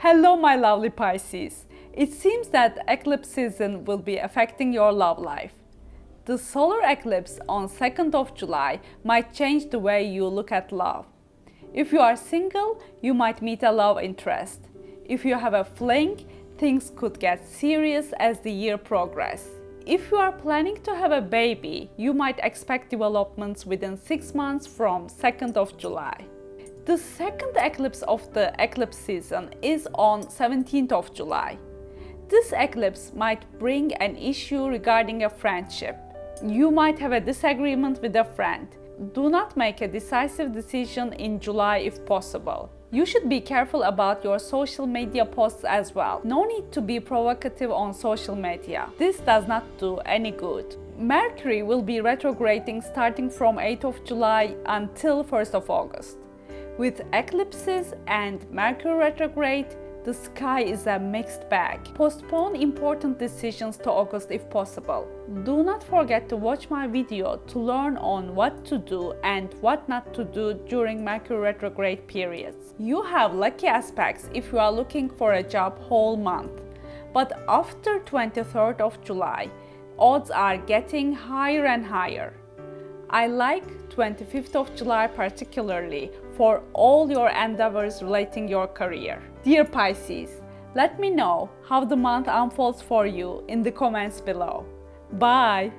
Hello my lovely Pisces. It seems that eclipse season will be affecting your love life. The solar eclipse on 2nd of July might change the way you look at love. If you are single, you might meet a love interest. If you have a fling, things could get serious as the year progresses. If you are planning to have a baby, you might expect developments within 6 months from 2nd of July. The second eclipse of the eclipse season is on 17th of July. This eclipse might bring an issue regarding a friendship. You might have a disagreement with a friend. Do not make a decisive decision in July if possible. You should be careful about your social media posts as well. No need to be provocative on social media. This does not do any good. Mercury will be retrograding starting from 8th of July until 1st of August. With eclipses and Mercury retrograde, the sky is a mixed bag. Postpone important decisions to August if possible. Do not forget to watch my video to learn on what to do and what not to do during Mercury retrograde periods. You have lucky aspects if you are looking for a job whole month. But after 23rd of July, odds are getting higher and higher. I like 25th of July particularly for all your endeavors relating your career. Dear Pisces, let me know how the month unfolds for you in the comments below. Bye!